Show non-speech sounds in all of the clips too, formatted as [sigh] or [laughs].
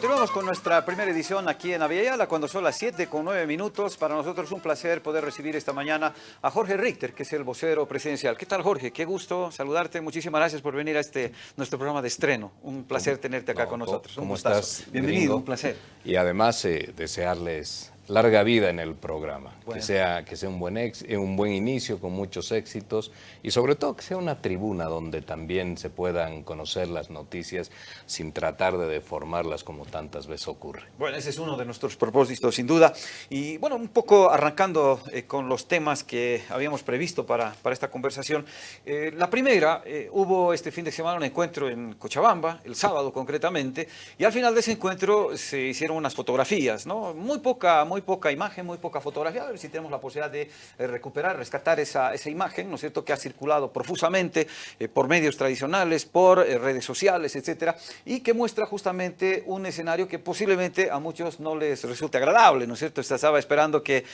continuamos con nuestra primera edición aquí en Aviala, cuando son las 7 con 9 minutos. Para nosotros es un placer poder recibir esta mañana a Jorge Richter, que es el vocero presidencial. ¿Qué tal, Jorge? Qué gusto saludarte. Muchísimas gracias por venir a este nuestro programa de estreno. Un placer tenerte acá con nosotros. ¿Cómo estás? Bienvenido, un placer. Y además eh, desearles larga vida en el programa, que sea, que sea un, buen ex, eh, un buen inicio con muchos éxitos y sobre todo que sea una tribuna donde también se puedan conocer las noticias sin tratar de deformarlas como tantas veces ocurre. Bueno, ese es uno de nuestros propósitos sin duda y bueno, un poco arrancando eh, con los temas que habíamos previsto para, para esta conversación. Eh, la primera, hubo este fin de semana un encuentro en Cochabamba, el sábado concretamente, y al final de ese encuentro se hicieron unas fotografías, ¿no? Muy poca, muy poca imagen, muy poca fotografía, si tenemos la posibilidad de eh, recuperar, rescatar esa, esa imagen, ¿no es cierto?, que ha circulado profusamente eh, por medios tradicionales, por eh, redes sociales, etcétera, y que muestra justamente un escenario que posiblemente a muchos no les resulte agradable, ¿no es cierto? Estaba esperando que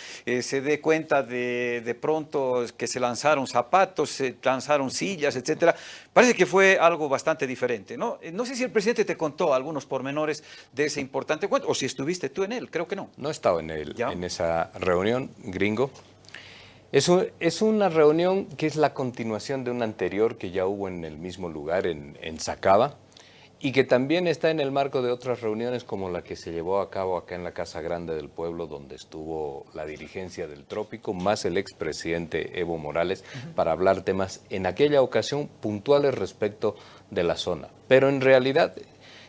se dé cuenta de, de pronto que se lanzaron zapatos, se lanzaron sillas, etcétera. Parece que fue algo bastante diferente, ¿no? No sé si el presidente te contó algunos pormenores de ese importante cuento, o si estuviste tú en él, creo que no. No he estado en él en esa reunión, gringo. Es, es, una reunión que es la continuación de una anterior que ya hubo en el mismo lugar, en, en Sacaba, y que también está en el marco de otras reuniones como la que se llevó a cabo acá en la Casa Grande del Pueblo, donde estuvo la dirigencia del Trópico, más el expresidente Evo Morales, para hablar temas en aquella ocasión puntuales respecto de la zona. Pero en realidad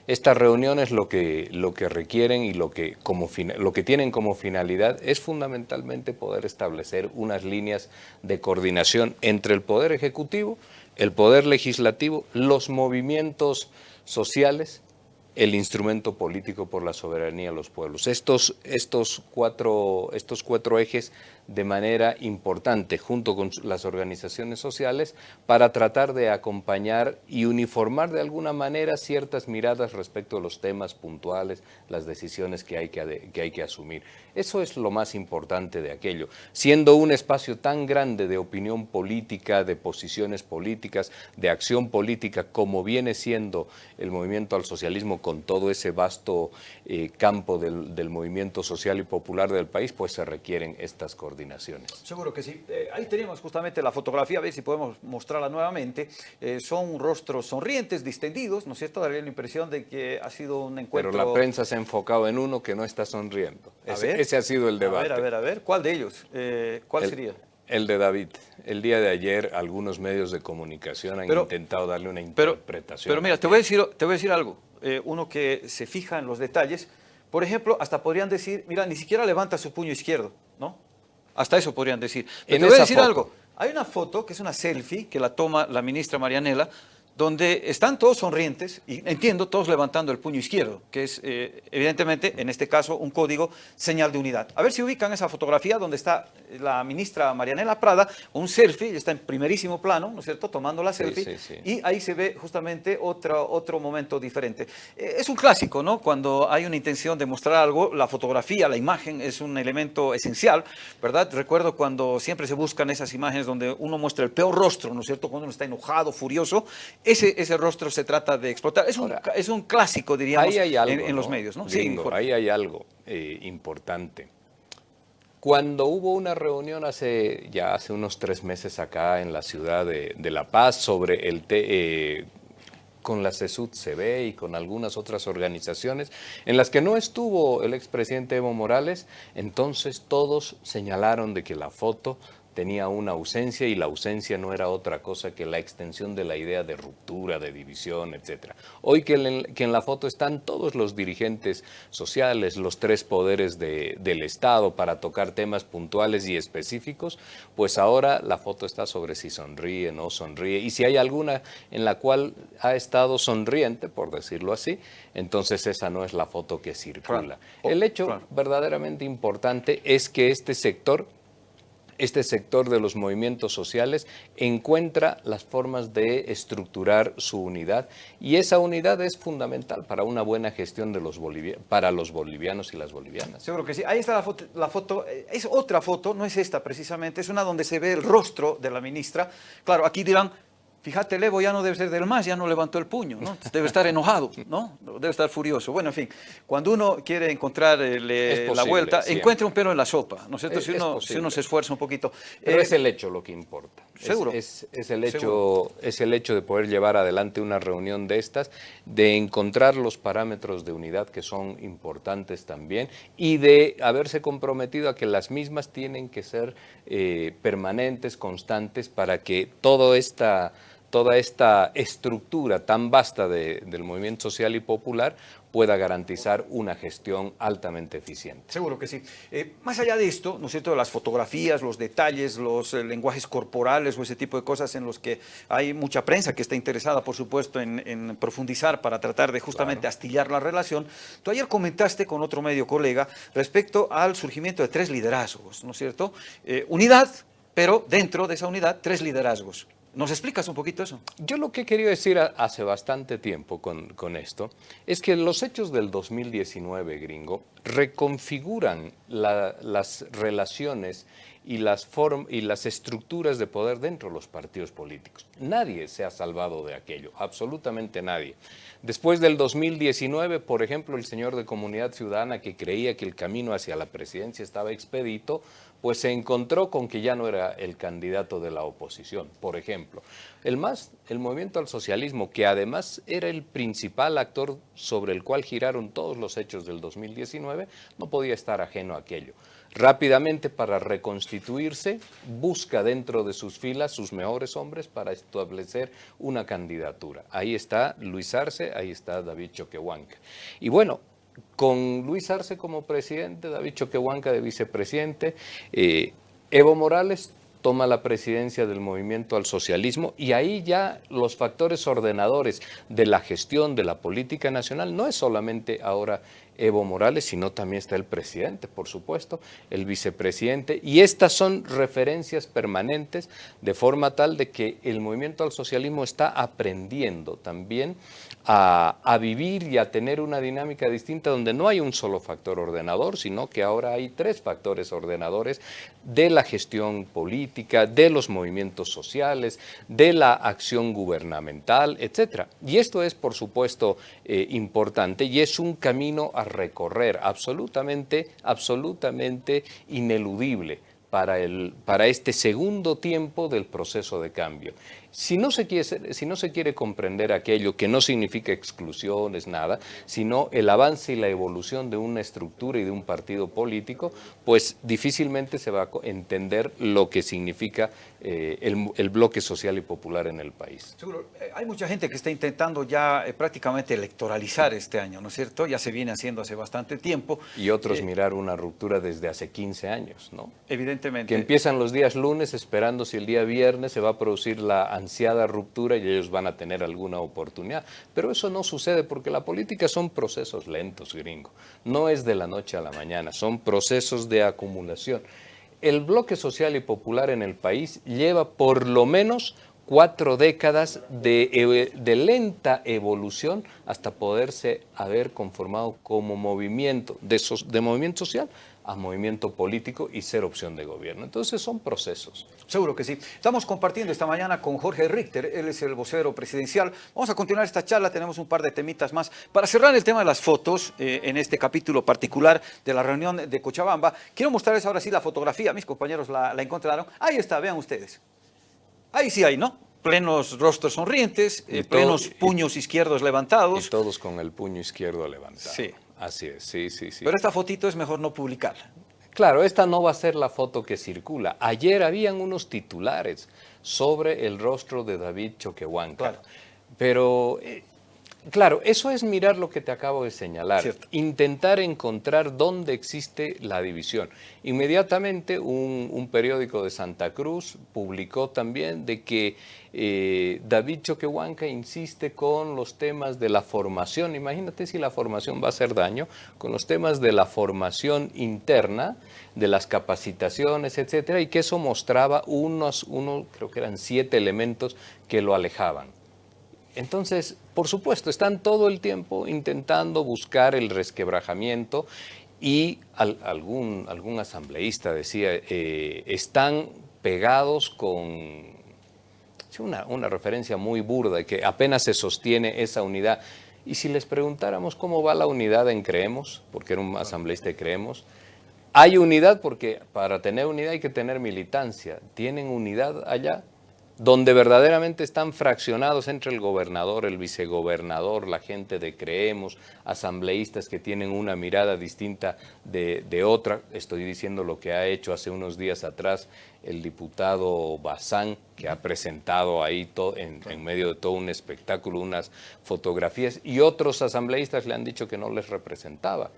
estas reuniones lo que, lo que requieren y lo que, como, lo que tienen como finalidad es fundamentalmente poder establecer unas líneas de coordinación entre el Poder Ejecutivo, el Poder Legislativo, los movimientos sociales, el instrumento político por la soberanía de los pueblos. Estos, estos, cuatro, estos cuatro ejes de manera importante junto con las organizaciones sociales para tratar de acompañar y uniformar de alguna manera ciertas miradas respecto a los temas puntuales, las decisiones que hay que, que hay que asumir. Eso es lo más importante de aquello. Siendo un espacio tan grande de opinión política, de posiciones políticas, de acción política, como viene siendo el movimiento al socialismo con todo ese vasto eh, campo del, del movimiento social y popular del país, pues se requieren estas coordinaciones. Seguro que sí. Eh, ahí tenemos justamente la fotografía, a ver si podemos mostrarla nuevamente. Eh, son rostros sonrientes, distendidos, ¿no es cierto? Daría la impresión de que ha sido un encuentro... Pero la prensa se ha enfocado en uno que no está sonriendo. Ese, ese ha sido el debate. A ver, a ver, a ver. ¿Cuál de ellos? Eh, ¿Cuál sería? El de David. El día de ayer algunos medios de comunicación han intentado darle una interpretación. Pero, mira, te voy a decir, te voy a decir algo. uno que se fija en los detalles, por ejemplo, hasta podrían decir, mira, ni siquiera levanta su puño izquierdo. Hasta eso podrían decir. Pero te voy a decir algo. Hay una foto que es una selfie que la toma la ministra Marianela, donde están todos sonrientes, y entiendo, todos levantando el puño izquierdo, que es eh, evidentemente, en este caso, un código señal de unidad. A ver si ubican esa fotografía donde está la ministra Marianela Prada, un selfie, está en primerísimo plano, ¿no es cierto?, tomando la selfie, y ahí se ve justamente otro, otro momento diferente. Eh, es un clásico, ¿no?, cuando hay una intención de mostrar algo, la fotografía, la imagen es un elemento esencial, ¿verdad? Recuerdo cuando siempre se buscan esas imágenes donde uno muestra el peor rostro, ¿no es cierto?, cuando uno está enojado, furioso, ese, ese rostro se trata de explotar. Es un, es un clásico, diríamos, en, los medios. ¿no? sí, ahí hay algo eh, importante. Cuando hubo una reunión hace ya hace unos tres meses acá en la ciudad de, La Paz sobre el eh, con la CESUD CB y con algunas otras organizaciones en las que no estuvo el expresidente Evo Morales, entonces todos señalaron de que la foto tenía una ausencia y la ausencia no era otra cosa que la extensión de la idea de ruptura, de división, etc. Hoy que en, la foto están todos los dirigentes sociales, los tres poderes del Estado para tocar temas puntuales y específicos, pues ahora la foto está sobre si sonríe, no sonríe, y si hay alguna en la cual ha estado sonriente, por decirlo así, entonces esa no es la foto que circula. El hecho verdaderamente importante es que este sector este sector de los movimientos sociales encuentra las formas de estructurar su unidad y esa unidad es fundamental para una buena gestión de los para los bolivianos y las bolivianas. Seguro que sí. Ahí está la foto, eh, es otra foto, no es esta precisamente, es una donde se ve el rostro de la ministra. Claro, aquí dirán, Fíjate, Levo ya no debe ser del MAS, ya no levantó el puño, ¿no? Debe estar enojado, ¿no? Debe estar furioso. Bueno, en fin, cuando uno quiere encontrar la vuelta, encuentra un pelo en la sopa, ¿no es cierto? si, uno, si, uno, se esfuerza un poquito. Pero es el hecho lo que importa. Seguro. Es, el hecho, es el hecho de poder llevar adelante una reunión de estas, de encontrar los parámetros de unidad que son importantes también y de haberse comprometido a que las mismas tienen que ser eh, permanentes, constantes, para que toda esta toda esta estructura tan vasta del movimiento social y popular pueda garantizar una gestión altamente eficiente. Seguro que sí. Eh, más allá de esto, ¿no es cierto?, las fotografías, los detalles, los eh, lenguajes corporales o ese tipo de cosas en los que hay mucha prensa que está interesada, por supuesto, en, profundizar para tratar de justamente astillar la relación. Tú ayer comentaste con otro medio colega respecto al surgimiento de tres liderazgos, ¿no es cierto? Eh, unidad, pero dentro de esa unidad, tres liderazgos. ¿Nos explicas un poquito eso? Yo lo que querido decir hace bastante tiempo con, esto es que los hechos del 2019, gringo, reconfiguran las relaciones y las, y las estructuras de poder dentro de los partidos políticos. Nadie se ha salvado de aquello, absolutamente nadie. Después del 2019, por ejemplo, el señor de Comunidad Ciudadana que creía que el camino hacia la presidencia estaba expedito, pues se encontró con que ya no era el candidato de la oposición. Por ejemplo, el MAS, el Movimiento al Socialismo, que además era el principal actor sobre el cual giraron todos los hechos del 2019, no podía estar ajeno a aquello. Rápidamente, para reconstituirse, busca dentro de sus filas sus mejores hombres para establecer una candidatura. Ahí está Luis Arce, ahí está David Choquehuanca. Y bueno, con Luis Arce como presidente, David Choquehuanca de vicepresidente, eh, Evo Morales toma la presidencia del movimiento al socialismo y ahí ya los factores ordenadores de la gestión de la política nacional no es solamente ahora Evo Morales, sino también está el presidente, por supuesto, el vicepresidente, y estas son referencias permanentes de forma tal de que el movimiento al socialismo está aprendiendo también a, vivir y a tener una dinámica distinta donde no hay un solo factor ordenador, sino que ahora hay tres factores ordenadores de la gestión política, de los movimientos sociales, de la acción gubernamental, etc. Y esto es, por supuesto, eh, importante y es un camino a recorrer absolutamente, absolutamente ineludible para, el, para este segundo tiempo del proceso de cambio. Si no, se quiere, si no se quiere comprender aquello que no significa exclusiones, nada, sino el avance y la evolución de una estructura y de un partido político, pues difícilmente se va a entender lo que significa eh, el, bloque social y popular en el país. Seguro. Eh, hay mucha gente que está intentando ya eh, prácticamente electoralizar este año, ¿no es cierto? Ya se viene haciendo hace bastante tiempo. Y otros mirar una ruptura desde hace 15 años, ¿no? Evidentemente. Que empiezan los días lunes esperando si el día viernes se va a producir la ansiada ruptura y ellos van a tener alguna oportunidad. Pero eso no sucede porque la política son procesos lentos, gringo. No es de la noche a la mañana, son procesos de acumulación. El bloque social y popular en el país lleva por lo menos cuatro décadas de, de, lenta evolución hasta poderse haber conformado como movimiento de, de movimiento social a movimiento político y ser opción de gobierno. Entonces son procesos. Seguro que sí. Estamos compartiendo esta mañana con Jorge Richter, él es el vocero presidencial. Vamos a continuar esta charla, tenemos un par de temitas más. Para cerrar el tema de las fotos, eh, en este capítulo particular de la reunión de Cochabamba, quiero mostrarles ahora sí la fotografía, mis compañeros la, encontraron. Ahí está, vean ustedes. Ahí sí hay, ¿no? plenos rostros sonrientes, eh, plenos puños izquierdos levantados. Y todos con el puño izquierdo levantado. Sí. Así es, sí, sí, sí. Pero esta fotito es mejor no publicarla. Claro, esta no va a ser la foto que circula. Ayer habían unos titulares sobre el rostro de David Choquehuanca. Claro. Pero eh, Claro, eso es mirar lo que te acabo de señalar, intentar encontrar dónde existe la división. Inmediatamente un, periódico de Santa Cruz publicó también de que eh, David Choquehuanca insiste con los temas de la formación, imagínate si la formación va a hacer daño, con los temas de la formación interna, de las capacitaciones, etcétera, y que eso mostraba unos, uno, creo que eran siete elementos que lo alejaban. Entonces, por supuesto, están todo el tiempo intentando buscar el resquebrajamiento y algún, algún asambleísta decía, eh, están pegados con una, una referencia muy burda, que apenas se sostiene esa unidad. Y si les preguntáramos cómo va la unidad en Creemos, porque era un asambleísta de Creemos, hay unidad porque para tener unidad hay que tener militancia. ¿Tienen unidad allá? Donde verdaderamente están fraccionados entre el gobernador, el vicegobernador, la gente de Creemos, asambleístas que tienen una mirada distinta de, otra. Estoy diciendo lo que ha hecho hace unos días atrás el diputado Bazán, que ha presentado ahí en, en medio de todo un espectáculo unas fotografías, y otros asambleístas le han dicho que no les representaba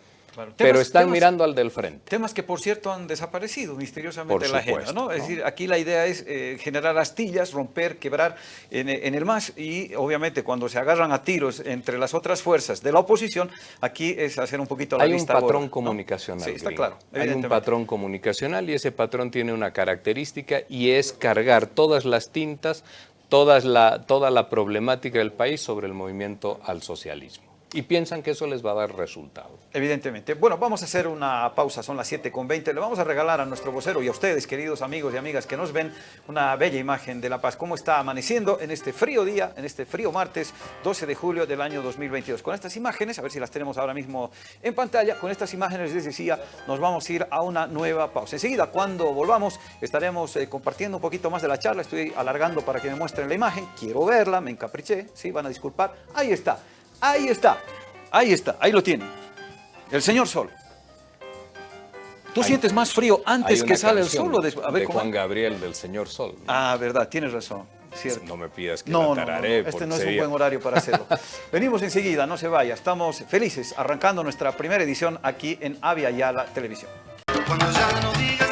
pero están mirando al del frente. Temas que, por cierto, han desaparecido misteriosamente de la agenda. ¿no? Es decir, aquí la idea es eh, generar astillas, romper, quebrar en, el MAS y, obviamente, cuando se agarran a tiros entre las otras fuerzas de la oposición, aquí es hacer un poquito la Hay un patrón comunicacional. Sí, está claro. Hay un patrón comunicacional y ese patrón tiene una característica y es cargar todas las tintas, todas la, toda la problemática del país sobre el movimiento al socialismo y piensan que eso les va a dar resultado. Evidentemente. Bueno, vamos a hacer una pausa, son las 7.20. Le vamos a regalar a nuestro vocero y a ustedes, queridos amigos y amigas que nos ven, una bella imagen de La Paz. Cómo está amaneciendo en este frío día, en este frío martes, 12 de julio del año 2022. Con estas imágenes, a ver si las tenemos ahora mismo en pantalla, con estas imágenes les decía, nos vamos a ir a una nueva pausa. Enseguida, cuando volvamos, estaremos eh, compartiendo un poquito más de la charla. Estoy alargando para que me muestren la imagen. Quiero verla, me encapriché, sí, van a disculpar. Ahí está. Ahí está, ahí está, ahí lo tiene. El señor Sol. ¿Tú sientes más frío antes que sale el sol? O de, a ver, de Juan Gabriel del señor Sol. Ah, verdad, tienes razón. Cierto. No me pidas que no, la tararé. No, este no es un buen horario para hacerlo. [laughs] Venimos enseguida, no se vaya. Estamos felices arrancando nuestra primera edición aquí en Avia Yala Televisión. Cuando ya no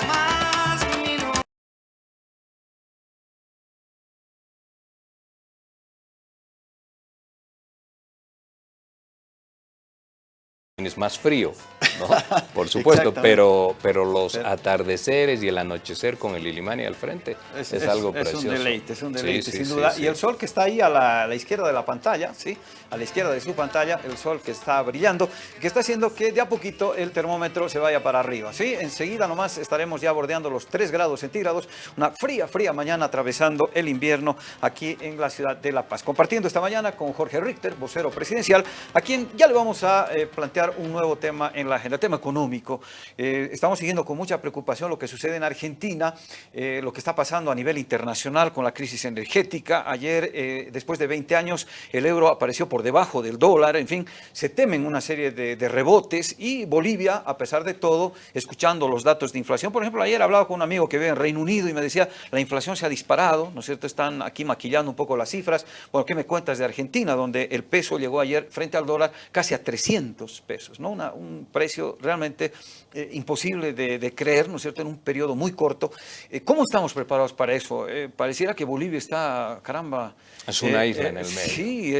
es más frío, ¿no? [laughs] por supuesto, pero, pero los atardeceres y el anochecer con el Ilimani al frente es, algo precioso. Es un deleite, es un deleite, sin duda. y el sol que está ahí a la, izquierda de la pantalla, ¿sí? A la izquierda de su pantalla, el sol que está brillando, que está haciendo que de a poquito el termómetro se vaya para arriba. ¿sí? Enseguida nomás estaremos ya bordeando los 3 grados centígrados, una fría, fría mañana atravesando el invierno aquí en la ciudad de La Paz. Compartiendo esta mañana con Jorge Richter, vocero presidencial, a quien ya le vamos a eh, plantear un nuevo tema en la agenda, tema económico. Eh, estamos siguiendo con mucha preocupación lo que sucede en Argentina, eh, lo que está pasando a nivel internacional con la crisis energética. Ayer, después de 20 años, el euro apareció por debajo del dólar, en fin, se temen una serie de, de rebotes y Bolivia, a pesar de todo, escuchando los datos de inflación, por ejemplo, ayer hablaba con un amigo que vive en Reino Unido y me decía, la inflación se ha disparado, ¿no es cierto? Están aquí maquillando un poco las cifras. Bueno, ¿qué me cuentas de Argentina, donde el peso llegó ayer frente al dólar casi a 300 pesos? ¿no? un precio realmente eh, imposible de, creer, ¿no es cierto?, en un periodo muy corto. Eh, ¿Cómo estamos preparados para eso? Eh, pareciera que Bolivia está, caramba... Es una isla en el medio. Sí,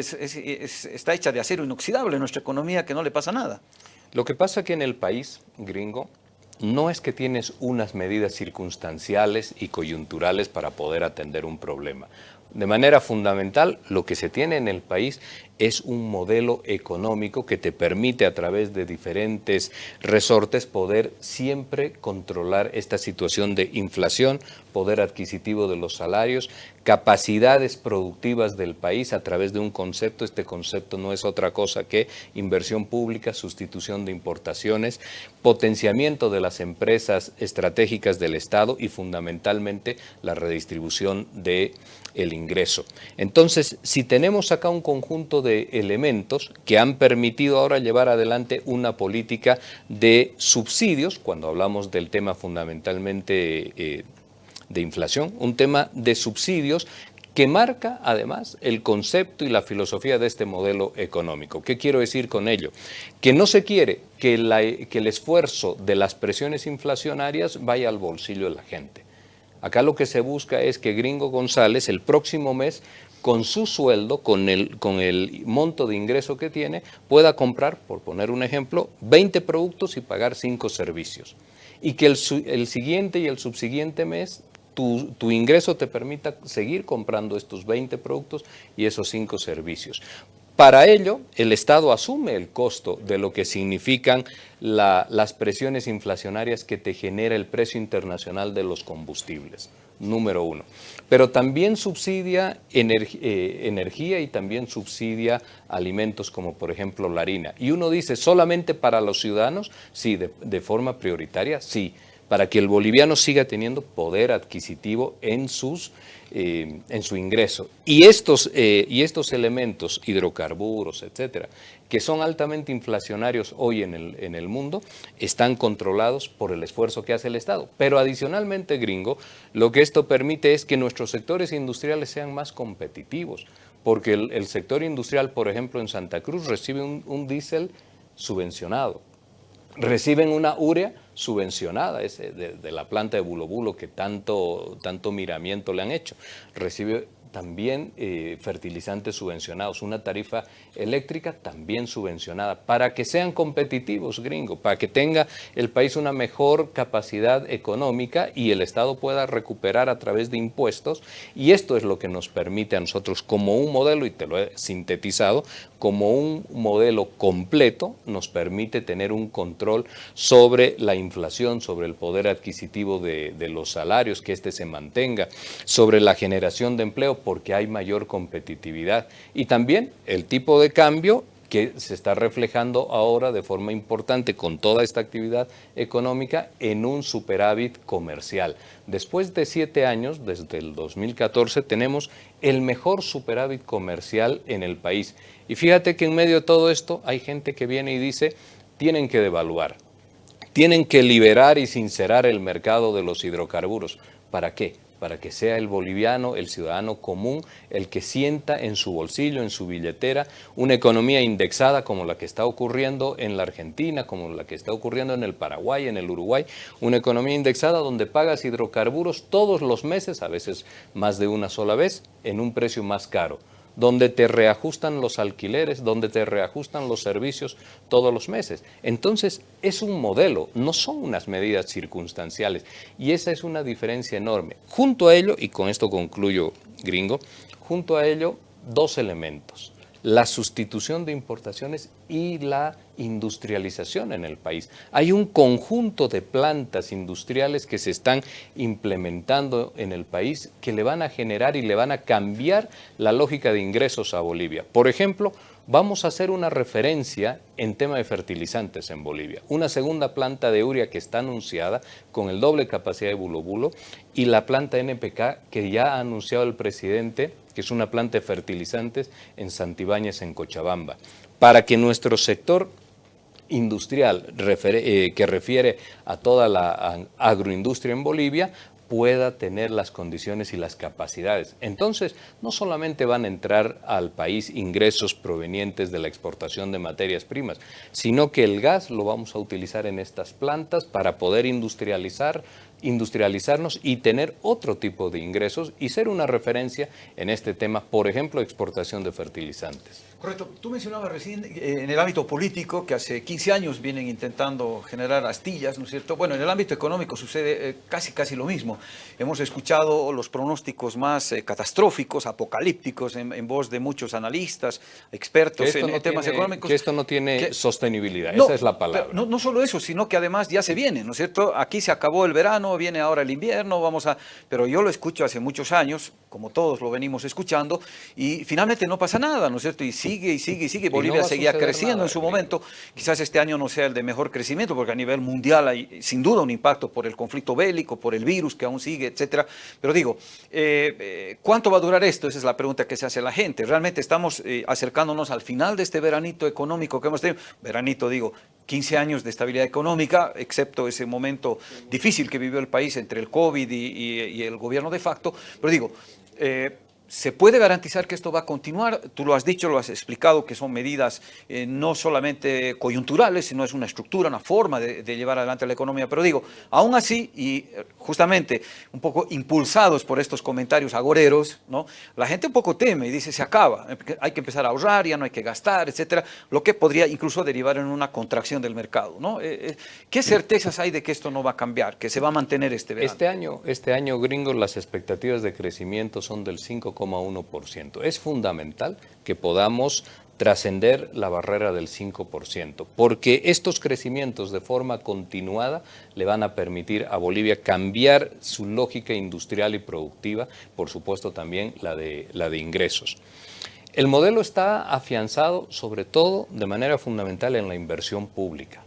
está hecha de acero inoxidable nuestra economía, que no le pasa nada. Lo que pasa que en el país gringo no es que tienes unas medidas circunstanciales y coyunturales para poder atender un problema. De manera fundamental, lo que se tiene en el país es un modelo económico que te permite a través de diferentes resortes poder siempre controlar esta situación de inflación, poder adquisitivo de los salarios, capacidades productivas del país a través de un concepto. Este concepto no es otra cosa que inversión pública, sustitución de importaciones, potenciamiento de las empresas estratégicas del Estado y fundamentalmente la redistribución de el ingreso. Entonces, si tenemos acá un conjunto de elementos que han permitido ahora llevar adelante una política de subsidios, cuando hablamos del tema fundamentalmente eh, de inflación, un tema de subsidios que marca además el concepto y la filosofía de este modelo económico. ¿Qué quiero decir con ello? Que no se quiere que, que el esfuerzo de las presiones inflacionarias vaya al bolsillo de la gente. Acá lo que se busca es que Gringo González el próximo mes con su sueldo, con el, con el monto de ingreso que tiene, pueda comprar, por poner un ejemplo, 20 productos y pagar 5 servicios. Y que el, el siguiente y el subsiguiente mes tu, tu, ingreso te permita seguir comprando estos 20 productos y esos 5 servicios. Para ello, el Estado asume el costo de lo que significan las presiones inflacionarias que te genera el precio internacional de los combustibles. número uno. Pero también subsidia eh, energía y también subsidia alimentos como por ejemplo la harina. Y uno dice, ¿solamente para los ciudadanos? Sí, de forma prioritaria, sí para que el boliviano siga teniendo poder adquisitivo en, sus, eh, en su ingreso. Y estos, eh, y estos elementos, hidrocarburos, etcétera, que son altamente inflacionarios hoy en el, en el mundo, están controlados por el esfuerzo que hace el Estado. Pero adicionalmente, gringo, lo que esto permite es que nuestros sectores industriales sean más competitivos, porque el, sector industrial, por ejemplo, en Santa Cruz recibe un, un diésel subvencionado, reciben una urea subvencionada ese, de, la planta de Bulo Bulo que tanto, tanto miramiento le han hecho. Recibe también eh, fertilizantes subvencionados, una tarifa eléctrica también subvencionada, para que sean competitivos, gringo, para que tenga el país una mejor capacidad económica y el Estado pueda recuperar a través de impuestos, y esto es lo que nos permite a nosotros como un modelo, y te lo he sintetizado, como un modelo completo, nos permite tener un control sobre la inflación, sobre el poder adquisitivo de, los salarios, que éste se mantenga, sobre la generación de empleo, porque hay mayor competitividad. Y también el tipo de cambio que se está reflejando ahora de forma importante con toda esta actividad económica en un superávit comercial. Después de siete años, desde el 2014, tenemos el mejor superávit comercial en el país. Y fíjate que en medio de todo esto hay gente que viene y dice, tienen que devaluar, tienen que liberar y sincerar el mercado de los hidrocarburos. ¿Para qué? para que sea el boliviano, el ciudadano común, el que sienta en su bolsillo, en su billetera, una economía indexada como la que está ocurriendo en la Argentina, como la que está ocurriendo en el Paraguay, en el Uruguay, una economía indexada donde pagas hidrocarburos todos los meses, a veces más de una sola vez, en un precio más caro donde te reajustan los alquileres, donde te reajustan los servicios todos los meses. Entonces, es un modelo, no son unas medidas circunstanciales. Y esa es una diferencia enorme. Junto a ello, y con esto concluyo, gringo, junto a ello, dos elementos la sustitución de importaciones y la industrialización en el país. Hay un conjunto de plantas industriales que se están implementando en el país que le van a generar y le van a cambiar la lógica de ingresos a Bolivia. Por ejemplo, vamos a hacer una referencia en tema de fertilizantes en Bolivia. Una segunda planta de urea que está anunciada con el doble capacidad de bulo y la planta NPK que ya ha anunciado el presidente que es una planta de fertilizantes en Santibáñez, en Cochabamba, para que nuestro sector industrial eh, que refiere a toda la agroindustria en Bolivia pueda tener las condiciones y las capacidades. Entonces, no solamente van a entrar al país ingresos provenientes de la exportación de materias primas, sino que el gas lo vamos a utilizar en estas plantas para poder industrializar industrializarnos y tener otro tipo de ingresos y ser una referencia en este tema, por ejemplo, exportación de fertilizantes. Correcto. Tú mencionabas recién eh, en el ámbito político que hace 15 años vienen intentando generar astillas, ¿no es cierto? Bueno, en el ámbito económico sucede eh, casi casi lo mismo. Hemos escuchado los pronósticos más eh, catastróficos, apocalípticos en, voz de muchos analistas, expertos en, temas económicos. Que esto no tiene sostenibilidad, esa es la palabra. No, no solo eso, sino que además ya se viene, ¿no es cierto? Aquí se acabó el verano, viene ahora el invierno, vamos a... Pero yo lo escucho hace muchos años, como todos lo venimos escuchando, y finalmente no pasa nada, ¿no es cierto? Y sigue y sigue y sigue. Bolivia seguía creciendo en su momento. Quizás este año no sea el de mejor crecimiento, porque a nivel mundial hay sin duda un impacto por el conflicto bélico, por el virus que aún sigue, etcétera. Pero digo, eh, eh, ¿cuánto va a durar esto? Esa es la pregunta que se hace la gente. Realmente estamos eh, acercándonos al final de este veranito económico que hemos tenido. Veranito, digo, 15 años de estabilidad económica, excepto ese momento difícil que vivió el país entre el COVID y, el gobierno de facto. Pero digo, ¿Se puede garantizar que esto va a continuar? Tú lo has dicho, lo has explicado, que son medidas eh, no solamente coyunturales, sino es una estructura, una forma de, llevar adelante la economía. Pero digo, aún así, y eh, justamente un poco impulsados por estos comentarios agoreros, ¿no? la gente un poco teme y dice, se acaba, hay que empezar a ahorrar, ya no hay que gastar, etcétera, lo que podría incluso derivar en una contracción del mercado. ¿no? Eh, ¿Qué certezas hay de que esto no va a cambiar, que se va a mantener este verano? Este año, este año gringo, las expectativas de crecimiento son del 5 es fundamental que podamos trascender la barrera del 5%, porque estos crecimientos de forma continuada le van a permitir a Bolivia cambiar su lógica industrial y productiva, por supuesto también la de, la de ingresos. El modelo está afianzado sobre todo de manera fundamental en la inversión pública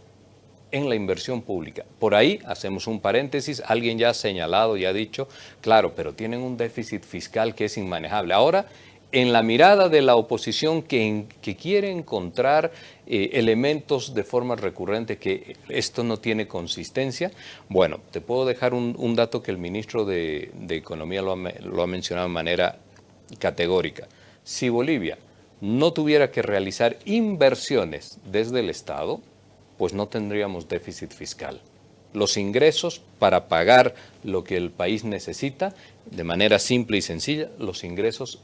en la inversión pública. Por ahí hacemos un paréntesis, alguien ya ha señalado y ha dicho, claro, pero tienen un déficit fiscal que es inmanejable. Ahora en la mirada de la oposición que, quiere encontrar eh, elementos de forma recurrente que esto no tiene consistencia, bueno, te puedo dejar un, dato que el ministro de, Economía lo ha, mencionado de manera categórica. Si Bolivia no tuviera que realizar inversiones desde el Estado, pues no tendríamos déficit fiscal. Los ingresos para pagar lo que el país necesita, de manera simple y sencilla, los ingresos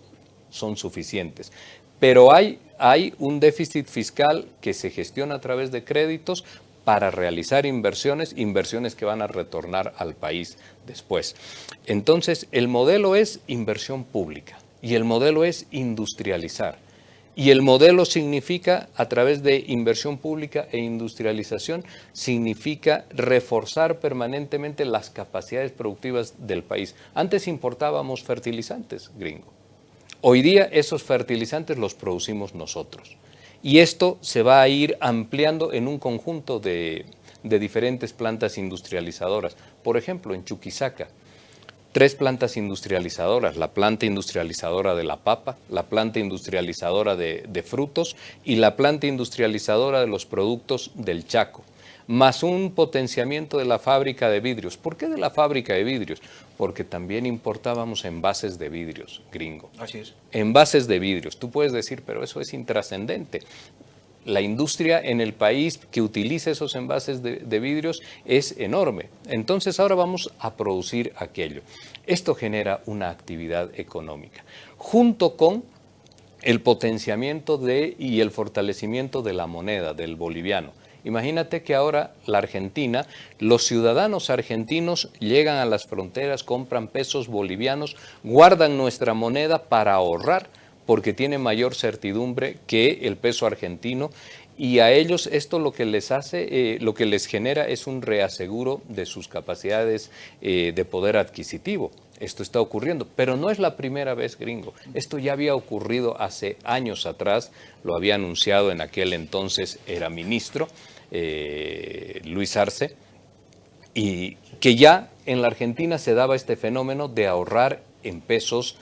son suficientes. Pero hay, hay un déficit fiscal que se gestiona a través de créditos para realizar inversiones, inversiones que van a retornar al país después. Entonces, el modelo es inversión pública y el modelo es industrializar. Y el modelo significa, a través de inversión pública e industrialización, significa reforzar permanentemente las capacidades productivas del país. Antes importábamos fertilizantes, gringo. Hoy día esos fertilizantes los producimos nosotros. Y esto se va a ir ampliando en un conjunto de, diferentes plantas industrializadoras. Por ejemplo, en Chuquisaca, tres plantas industrializadoras, la planta industrializadora de la papa, la planta industrializadora de, de, frutos y la planta industrializadora de los productos del Chaco más un potenciamiento de la fábrica de vidrios. ¿Por qué de la fábrica de vidrios? Porque también importábamos envases de vidrios, gringo. Así es. Envases de vidrios. Tú puedes decir, pero eso es intrascendente. La industria en el país que utiliza esos envases de, vidrios es enorme. Entonces ahora vamos a producir aquello. Esto genera una actividad económica. Junto con el potenciamiento de y el fortalecimiento de la moneda, del boliviano. Imagínate que ahora la Argentina, los ciudadanos argentinos llegan a las fronteras, compran pesos bolivianos, guardan nuestra moneda para ahorrar porque tiene mayor certidumbre que el peso argentino y a ellos esto lo que les hace, eh, lo que les genera es un reaseguro de sus capacidades eh, de poder adquisitivo. Esto está ocurriendo, pero no es la primera vez, gringo. Esto ya había ocurrido hace años atrás, lo había anunciado en aquel entonces, era ministro, eh, Luis Arce, y que ya en la Argentina se daba este fenómeno de ahorrar en pesos,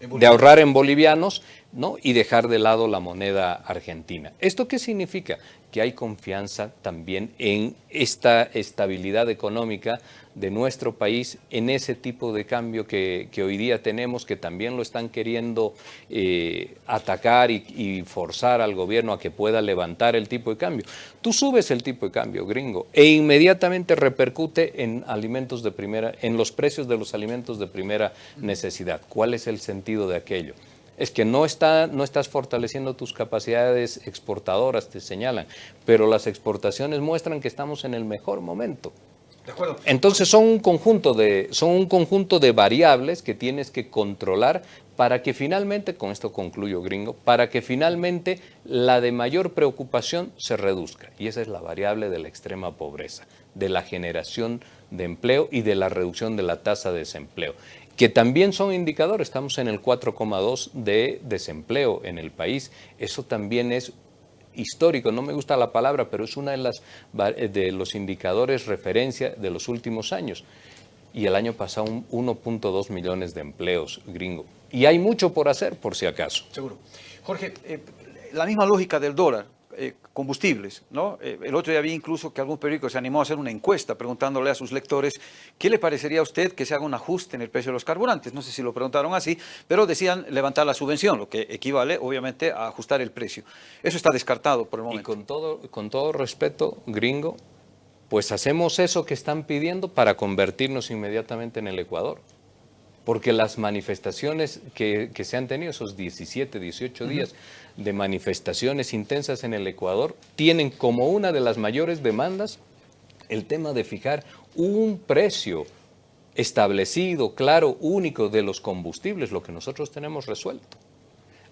de ahorrar en bolivianos ¿no? y dejar de lado la moneda argentina. ¿Esto qué significa? Que hay confianza también en esta estabilidad económica de nuestro país en ese tipo de cambio que, hoy día tenemos, que también lo están queriendo eh, atacar y, forzar al gobierno a que pueda levantar el tipo de cambio. Tú subes el tipo de cambio, gringo, e inmediatamente repercute en alimentos de primera, en los precios de los alimentos de primera necesidad. ¿Cuál es el sentido de aquello? Es que no, está, no estás fortaleciendo tus capacidades exportadoras, te señalan, pero las exportaciones muestran que estamos en el mejor momento. Entonces son un, conjunto de, son un conjunto de variables que tienes que controlar para que finalmente, con esto concluyo gringo, para que finalmente la de mayor preocupación se reduzca. Y esa es la variable de la extrema pobreza, de la generación de empleo y de la reducción de la tasa de desempleo que también son indicadores, estamos en el 4,2 de desempleo en el país, eso también es histórico, no me gusta la palabra, pero es una de, las, de los indicadores referencia de los últimos años. Y el año pasado 1.2 millones de empleos gringo. Y hay mucho por hacer, por si acaso. Seguro. Jorge, eh, la misma lógica del dólar. Combustibles. ¿no? Eh, el otro día vi incluso que algún periódico se animó a hacer una encuesta preguntándole a sus lectores qué le parecería a usted que se haga un ajuste en el precio de los carburantes. No sé si lo preguntaron así, pero decían levantar la subvención, lo que equivale obviamente a ajustar el precio. Eso está descartado por el momento. Y con todo, con todo respeto, gringo, pues hacemos eso que están pidiendo para convertirnos inmediatamente en el Ecuador porque las manifestaciones que, se han tenido, esos 17, 18 días de manifestaciones intensas en el Ecuador, tienen como una de las mayores demandas el tema de fijar un precio establecido, claro, único de los combustibles, lo que nosotros tenemos resuelto.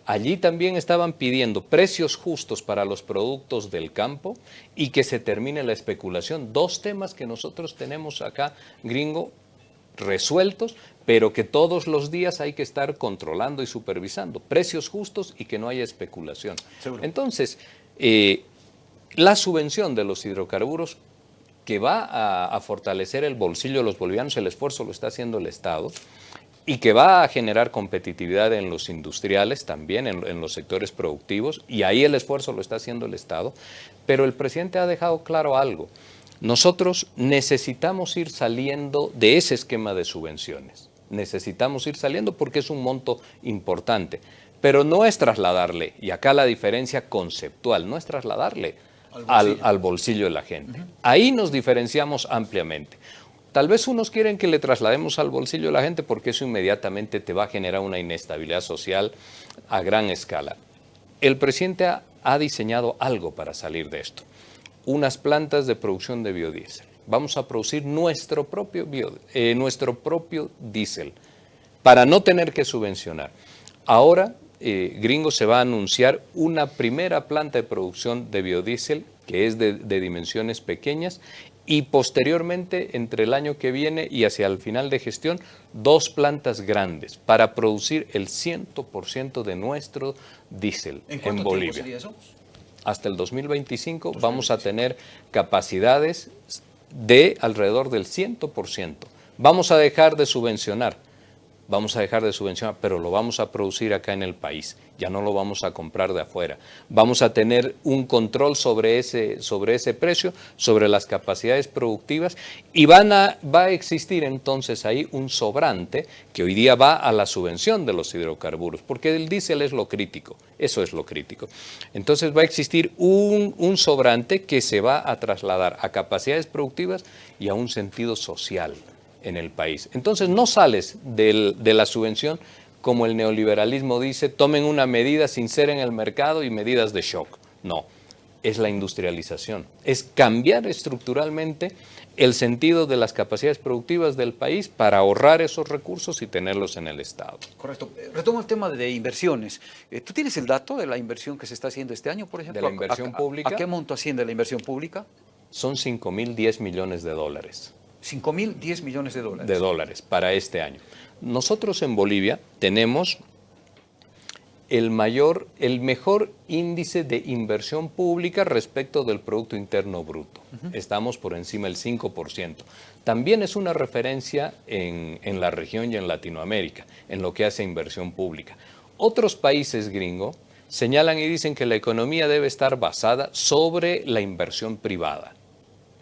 Allí también estaban pidiendo precios justos para los productos del campo y que se termine la especulación. Dos temas que nosotros tenemos acá, gringo, resueltos, pero que todos los días hay que estar controlando y supervisando. Precios justos y que no haya especulación. Entonces, eh, la subvención de los hidrocarburos que va a, a fortalecer el bolsillo de los bolivianos, el esfuerzo lo está haciendo el Estado, y que va a generar competitividad en los industriales también, en, los sectores productivos, y ahí el esfuerzo lo está haciendo el Estado, pero el presidente ha dejado claro algo. Nosotros necesitamos ir saliendo de ese esquema de subvenciones. Necesitamos ir saliendo porque es un monto importante, pero no es trasladarle, y acá la diferencia conceptual, no es trasladarle al bolsillo, de la gente. Ahí nos diferenciamos ampliamente. Tal vez unos quieren que le traslademos al bolsillo a la gente porque eso inmediatamente te va a generar una inestabilidad social a gran escala. El presidente ha, diseñado algo para salir de esto. Unas plantas de producción de biodiesel. Vamos a producir nuestro propio, eh, nuestro propio diésel para no tener que subvencionar. Ahora, eh, Gringo se va a anunciar una primera planta de producción de biodiesel que es de, dimensiones pequeñas y posteriormente, entre el año que viene y hacia el final de gestión, dos plantas grandes para producir el 100% de nuestro diésel en, Bolivia. eso? Hasta el 2025 vamos a tener capacidades de alrededor del 100%. Vamos a dejar de subvencionar vamos a dejar de subvencionar, pero lo vamos a producir acá en el país, ya no lo vamos a comprar de afuera. Vamos a tener un control sobre ese, sobre ese precio, sobre las capacidades productivas y van a, va a existir entonces ahí un sobrante que hoy día va a la subvención de los hidrocarburos, porque el diésel es lo crítico, eso es lo crítico. Entonces va a existir un, un sobrante que se va a trasladar a capacidades productivas y a un sentido social en el país. Entonces no sales de la subvención como el neoliberalismo dice, tomen una medida sin ser en el mercado y medidas de shock. No, es la industrialización, es cambiar estructuralmente el sentido de las capacidades productivas del país para ahorrar esos recursos y tenerlos en el Estado. Correcto. Retomo el tema de inversiones. Eh, ¿Tú tienes el dato de la inversión que se está haciendo este año, por ejemplo? ¿De la inversión pública? ¿A qué monto asciende la inversión pública? Son 5 mil 10 millones de dólares. 5 mil 10 millones de dólares. De dólares para este año. Nosotros en Bolivia tenemos el, mayor, el mejor índice de inversión pública respecto del Producto Interno Bruto. Estamos por encima del 5%. También es una referencia en, en, la región y en Latinoamérica, en lo que hace inversión pública. Otros países gringos señalan y dicen que la economía debe estar basada sobre la inversión privada,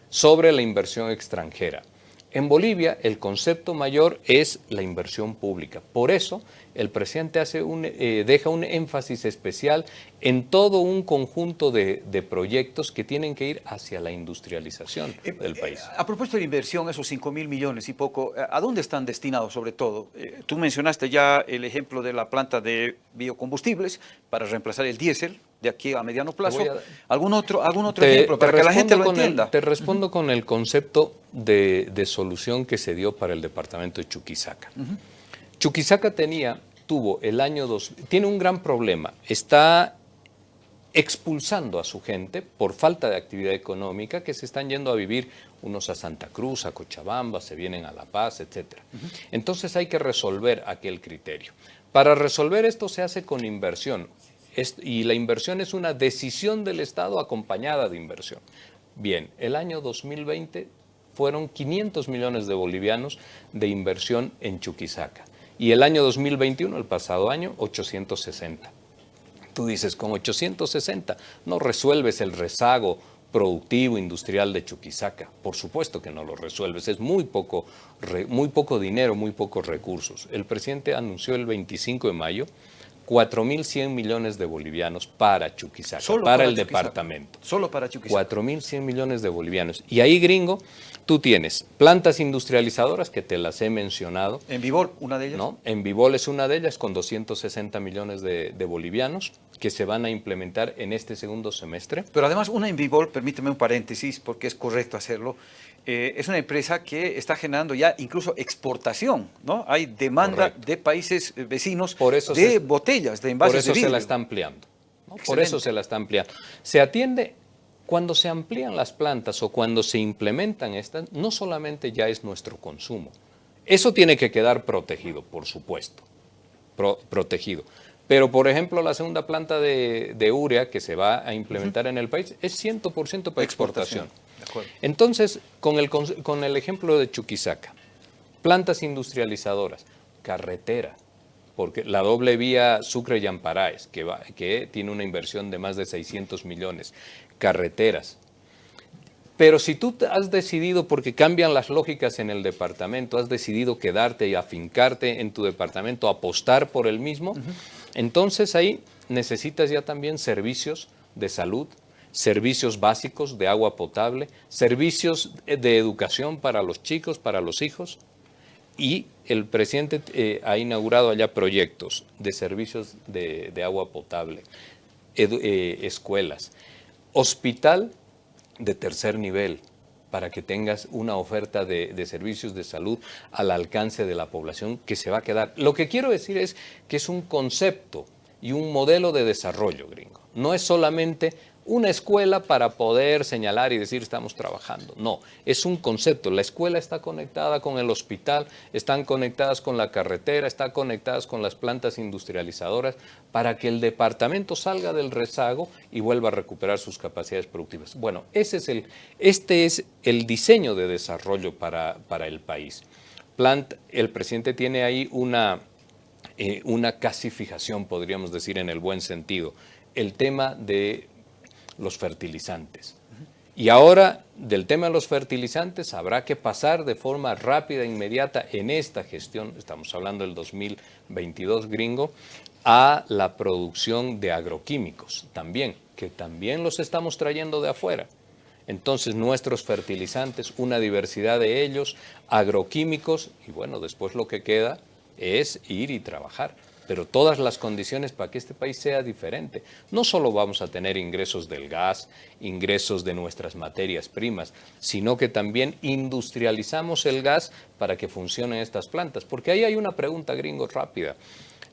sobre la inversión extranjera. En Bolivia el concepto mayor es la inversión pública. Por eso el presidente hace un, eh, deja un énfasis especial en todo un conjunto de, proyectos que tienen que ir hacia la industrialización eh, del país. Eh, a propósito de inversión, esos 5 mil millones y poco, ¿a dónde están destinados sobre todo? tú mencionaste ya el ejemplo de la planta de biocombustibles para reemplazar el diésel, de aquí a mediano plazo. ¿Algún otro, algún otro ejemplo para que la gente lo entienda? te respondo con el concepto de, solución que se dio para el departamento de Chuquisaca. Chuquisaca tenía, tuvo el año 2, tiene un gran problema, está expulsando a su gente por falta de actividad económica que se están yendo a vivir unos a Santa Cruz, a Cochabamba, se vienen a La Paz, etc. Entonces hay que resolver aquel criterio. Para resolver esto se hace con inversión y la inversión es una decisión del Estado acompañada de inversión. Bien, el año 2020 fueron 500 millones de bolivianos de inversión en Chuquisaca. Y el año 2021, el pasado año, 860. Tú dices, con 860 no resuelves el rezago productivo industrial de Chuquisaca. Por supuesto que no lo resuelves, es muy poco, muy poco dinero, muy pocos recursos. El presidente anunció el 25 de mayo 4.100 millones de bolivianos para Chuquisaca, para, el departamento. Solo para Chuquisaca. 4.100 millones de bolivianos. Y ahí, gringo, tú tienes plantas industrializadoras, que te las he mencionado. ¿En Vivol, una de ellas? No, en Vivol es una de ellas, con 260 millones de, bolivianos. que se van a implementar en este segundo semestre. Pero además una Envibol, permíteme un paréntesis porque es correcto hacerlo, eh, es una empresa que está generando ya incluso exportación, ¿no? Hay demanda de países vecinos por eso de botellas, de envases Por eso se la está ampliando. Por eso se la está ampliando. Se atiende, cuando se amplían las plantas o cuando se implementan estas, no solamente ya es nuestro consumo. Eso tiene que quedar protegido, por supuesto, protegido. Pero, por ejemplo, la segunda planta de, urea que se va a implementar en el país es 100% para exportación. Entonces, con el, con el ejemplo de Chuquisaca, plantas industrializadoras, carretera, porque la doble vía Sucre-Yamparaes, que, que tiene una inversión de más de 600 millones, carreteras. Pero si tú has decidido, porque cambian las lógicas en el departamento, has decidido quedarte y afincarte en tu departamento, apostar por el mismo, entonces ahí necesitas ya también servicios de salud, servicios básicos de agua potable, servicios de educación para los chicos, para los hijos, y el presidente eh, ha inaugurado allá proyectos de servicios de, agua potable, eh, escuelas, hospital de tercer nivel, para que tengas una oferta de, de, servicios de salud al alcance de la población que se va a quedar. Lo que quiero decir es que es un concepto y un modelo de desarrollo gringo. No es solamente una escuela para poder señalar y decir estamos trabajando. No, es un concepto. La escuela está conectada con el hospital, están conectadas con la carretera, están conectadas con las plantas industrializadoras para que el departamento salga del rezago y vuelva a recuperar sus capacidades productivas. Bueno, ese es el, este es el diseño de desarrollo para, para el país. Plant, el presidente tiene ahí una, eh, una casi fijación, podríamos decir en el buen sentido. El tema de los fertilizantes. Y ahora, del tema de los fertilizantes, habrá que pasar de forma rápida e inmediata en esta gestión, estamos hablando del 2022 gringo, a la producción de agroquímicos también, que también los estamos trayendo de afuera. Entonces, nuestros fertilizantes, una diversidad de ellos, agroquímicos, y bueno, después lo que queda es ir y trabajar pero todas las condiciones para que este país sea diferente. No solo vamos a tener ingresos del gas, ingresos de nuestras materias primas, sino que también industrializamos el gas para que funcionen estas plantas. Porque ahí hay una pregunta gringo rápida.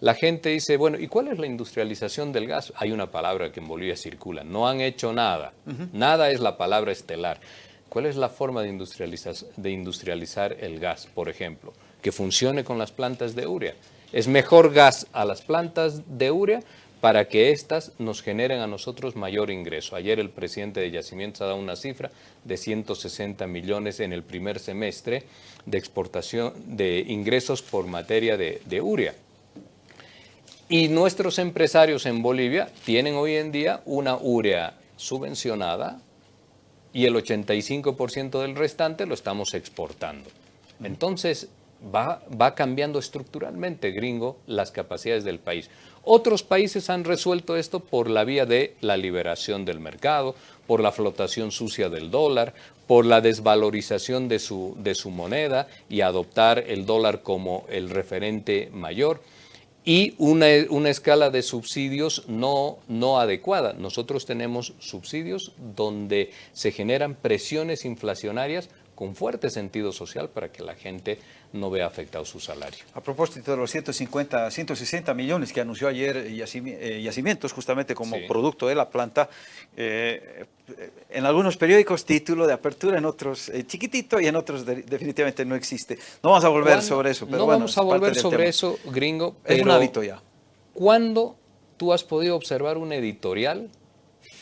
La gente dice, bueno, ¿y cuál es la industrialización del gas? Hay una palabra que en Bolivia circula, no han hecho nada. Nada es la palabra estelar. ¿Cuál es la forma de industrializar, de industrializar el gas, por ejemplo? Que funcione con las plantas de urea. Es mejor gas a las plantas de urea para que éstas nos generen a nosotros mayor ingreso. Ayer el presidente de Yacimientos ha dado una cifra de 160 millones en el primer semestre de exportación de ingresos por materia de, de urea. Y nuestros empresarios en Bolivia tienen hoy en día una urea subvencionada y el 85% del restante lo estamos exportando. Entonces, va, va cambiando estructuralmente, gringo, las capacidades del país. Otros países han resuelto esto por la vía de la liberación del mercado, por la flotación sucia del dólar, por la desvalorización de su, de su moneda y adoptar el dólar como el referente mayor y una, una, escala de subsidios no, no adecuada. Nosotros tenemos subsidios donde se generan presiones inflacionarias con fuerte sentido social para que la gente no vea afectado su salario. A propósito de los 150, 160 millones que anunció ayer eh, Yacimientos, justamente como producto de la planta, eh, en algunos periódicos título de apertura, en otros eh, chiquitito y en otros definitivamente no existe. No vamos a volver sobre eso. Pero no vamos a volver sobre eso, gringo. es un hábito ya. ¿Cuándo tú has podido observar un editorial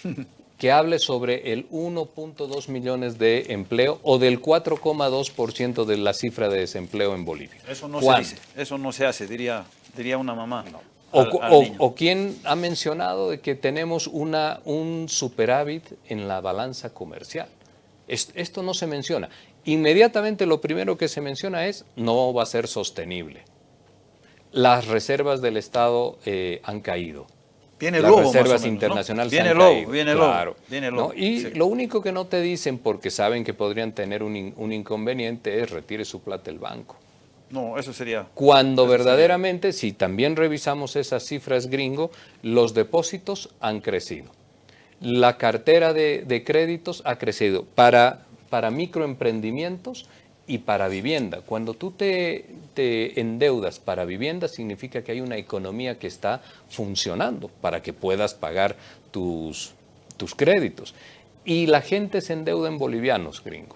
[laughs] que hable sobre el 1.2 millones de empleo o del 4,2% de la cifra de desempleo en Bolivia. Eso no se dice, eso no se hace, diría, diría una mamá. O, quién ha mencionado de que tenemos una, un superávit en la balanza comercial. Esto no se menciona. Inmediatamente lo primero que se menciona es no va a ser sostenible. Las reservas del Estado eh, han caído Viene las reservas internacionales Viene lobo, viene lobo, viene Y lo único que no te dicen, porque saben que podrían tener un, inconveniente, es retire su plata del banco. No, eso sería... Cuando verdaderamente, si también revisamos esas cifras gringo, los depósitos han crecido. La cartera de, créditos ha crecido. Para, para microemprendimientos y para vivienda. Cuando tú te, te, endeudas para vivienda, significa que hay una economía que está funcionando para que puedas pagar tus, tus créditos. Y la gente se endeuda en bolivianos, gringo.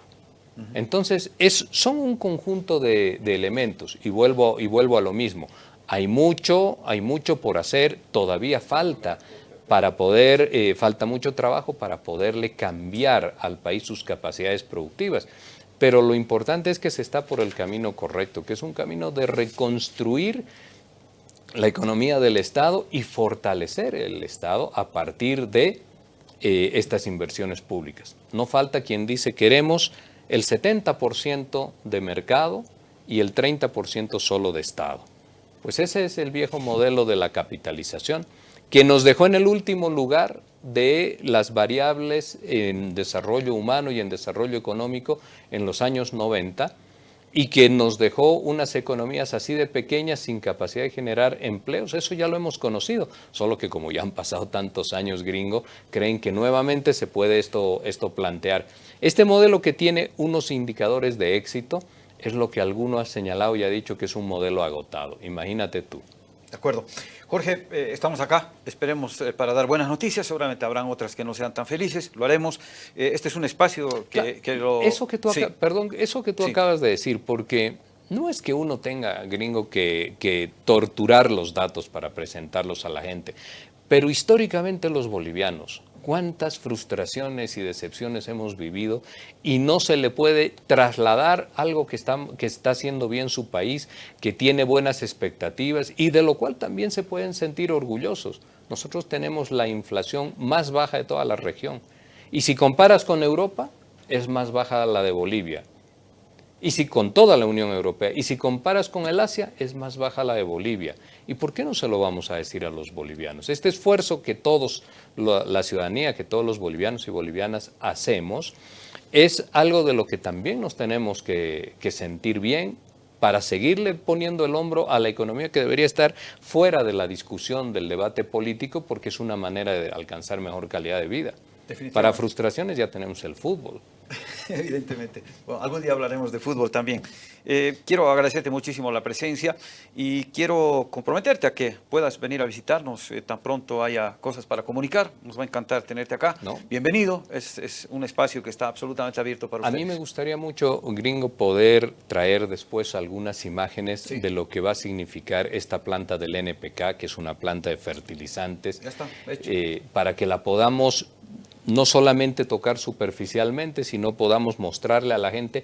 Entonces, es, son un conjunto de, elementos y vuelvo, y vuelvo a lo mismo. Hay mucho, hay mucho por hacer, todavía falta para poder, eh, falta mucho trabajo para poderle cambiar al país sus capacidades productivas. Pero lo importante es que se está por el camino correcto, que es un camino de reconstruir la economía del Estado y fortalecer el Estado a partir de eh, estas inversiones públicas. No falta quien dice queremos el 70% de mercado y el 30% solo de Estado. Pues ese es el viejo modelo de la capitalización que nos dejó en el último lugar de las variables en desarrollo humano y en desarrollo económico en los años 90 y que nos dejó unas economías así de pequeñas sin capacidad de generar empleos. Eso ya lo hemos conocido, solo que como ya han pasado tantos años gringo, creen que nuevamente se puede esto, esto plantear. Este modelo que tiene unos indicadores de éxito es lo que alguno ha señalado y ha dicho que es un modelo agotado. Imagínate tú. De acuerdo. Jorge, eh, estamos acá, esperemos eh, para dar buenas noticias, seguramente habrán otras que no sean tan felices, lo haremos. Eh, este es un espacio que, lo... Eso que tú, perdón, eso que tú acabas de decir, porque no es que uno tenga, gringo, que, que torturar los datos para presentarlos a la gente, pero históricamente los bolivianos cuántas frustraciones y decepciones hemos vivido y no se le puede trasladar algo que está, que está haciendo bien su país, que tiene buenas expectativas y de lo cual también se pueden sentir orgullosos. Nosotros tenemos la inflación más baja de toda la región. Y si comparas con Europa, es más baja la de Bolivia. Y si con toda la Unión Europea, y si comparas con el Asia, es más baja la de Bolivia. ¿Y por qué no se lo vamos a decir a los bolivianos? Este esfuerzo que todos, la, ciudadanía, que todos los bolivianos y bolivianas hacemos, es algo de lo que también nos tenemos que, que sentir bien para seguirle poniendo el hombro a la economía que debería estar fuera de la discusión, del debate político, porque es una manera de alcanzar mejor calidad de vida. Para frustraciones ya tenemos el fútbol. [laughs] Evidentemente. algún día hablaremos de fútbol también. Eh, quiero agradecerte muchísimo la presencia y quiero comprometerte a que puedas venir a visitarnos eh, tan pronto haya cosas para comunicar. Nos va a encantar tenerte acá. Bienvenido. Es, un espacio que está absolutamente abierto para ustedes. A mí me gustaría mucho, gringo, poder traer después algunas imágenes de lo que va a significar esta planta del NPK, que es una planta de fertilizantes, ya está, eh, para que la podamos no solamente tocar superficialmente, sino podamos mostrarle a la gente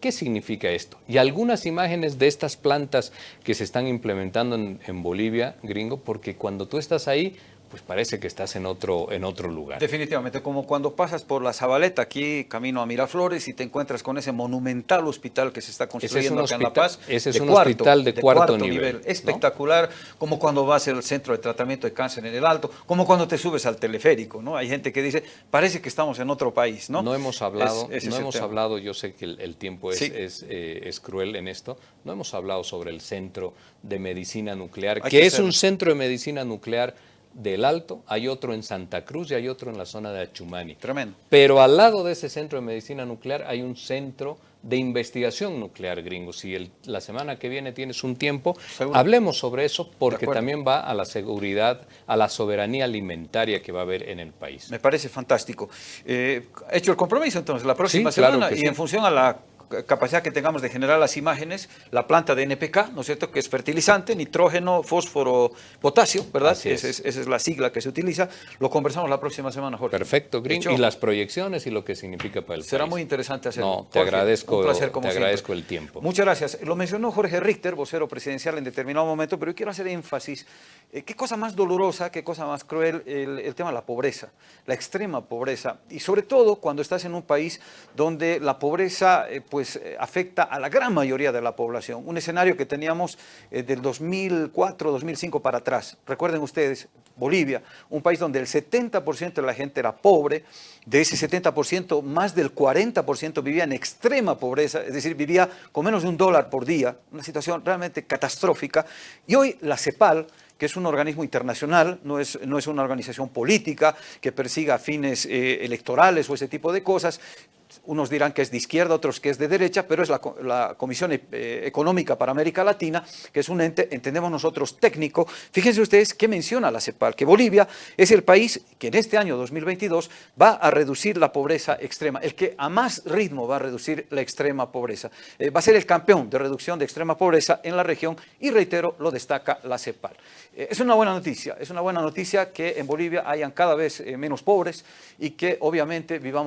qué significa esto. Y algunas imágenes de estas plantas que se están implementando en, en Bolivia, gringo, porque cuando tú estás ahí pues parece que estás en otro, en otro lugar. Definitivamente, como cuando pasas por la Zabaleta, aquí camino a Miraflores, y te encuentras con ese monumental hospital que se está construyendo acá en La Paz. Ese es un hospital de, cuarto, nivel. Espectacular, como cuando vas al centro de tratamiento de cáncer en el Alto, como cuando te subes al teleférico, ¿no? Hay gente que dice, parece que estamos en otro país, ¿no? No hemos hablado, no hemos hablado, yo sé que el, tiempo es, eh, es, cruel en esto, no hemos hablado sobre el centro de medicina nuclear, que, es un centro de medicina nuclear del Alto, hay otro en Santa Cruz y hay otro en la zona de Achumani. Tremendo. Pero al lado de ese centro de medicina nuclear hay un centro de investigación nuclear gringo. Si la semana que viene tienes un tiempo, hablemos sobre eso porque también va a la seguridad, a la soberanía alimentaria que va a haber en el país. Me parece fantástico. Eh, hecho el compromiso entonces la próxima semana y en función a la capacidad que tengamos de generar las imágenes, la planta de NPK, ¿no es cierto?, que es fertilizante, nitrógeno, fósforo, potasio, ¿verdad? Esa es la sigla que se utiliza. Lo conversamos la próxima semana, Jorge. Perfecto, Green. y las proyecciones y lo que significa para el Será muy interesante hacerlo. No, te agradezco, te agradezco el tiempo. Muchas gracias. Lo mencionó Jorge Richter, vocero presidencial en determinado momento, pero yo quiero hacer énfasis Eh, ¿Qué cosa más dolorosa, qué cosa más cruel el, tema de la pobreza, la extrema pobreza? Y sobre todo cuando estás en un país donde la pobreza eh, pues, eh, afecta a la gran mayoría de la población. Un escenario que teníamos del 2004, 2005 para atrás. Recuerden ustedes, Bolivia, un país donde el 70% de la gente era pobre, de ese 70% más del 40% vivía en extrema pobreza, es decir, vivía con menos de un dólar por día, una situación realmente catastrófica. Y hoy la CEPAL, que es un organismo internacional, no es, no es una organización política que persiga fines eh, electorales o ese tipo de cosas, unos dirán que es de izquierda, otros que es de derecha, pero es la, Comisión eh, Económica para América Latina, que es un ente, entendemos nosotros, técnico. Fíjense ustedes qué menciona la CEPAL, que Bolivia es el país que en este año 2022 va a reducir la pobreza extrema, el que a más ritmo va a reducir la extrema pobreza. Eh, va a ser el campeón de reducción de extrema pobreza en la región y, reitero, lo destaca la CEPAL. Eh, es una buena noticia, es una buena noticia que en Bolivia hayan cada vez menos pobres y que obviamente vivamos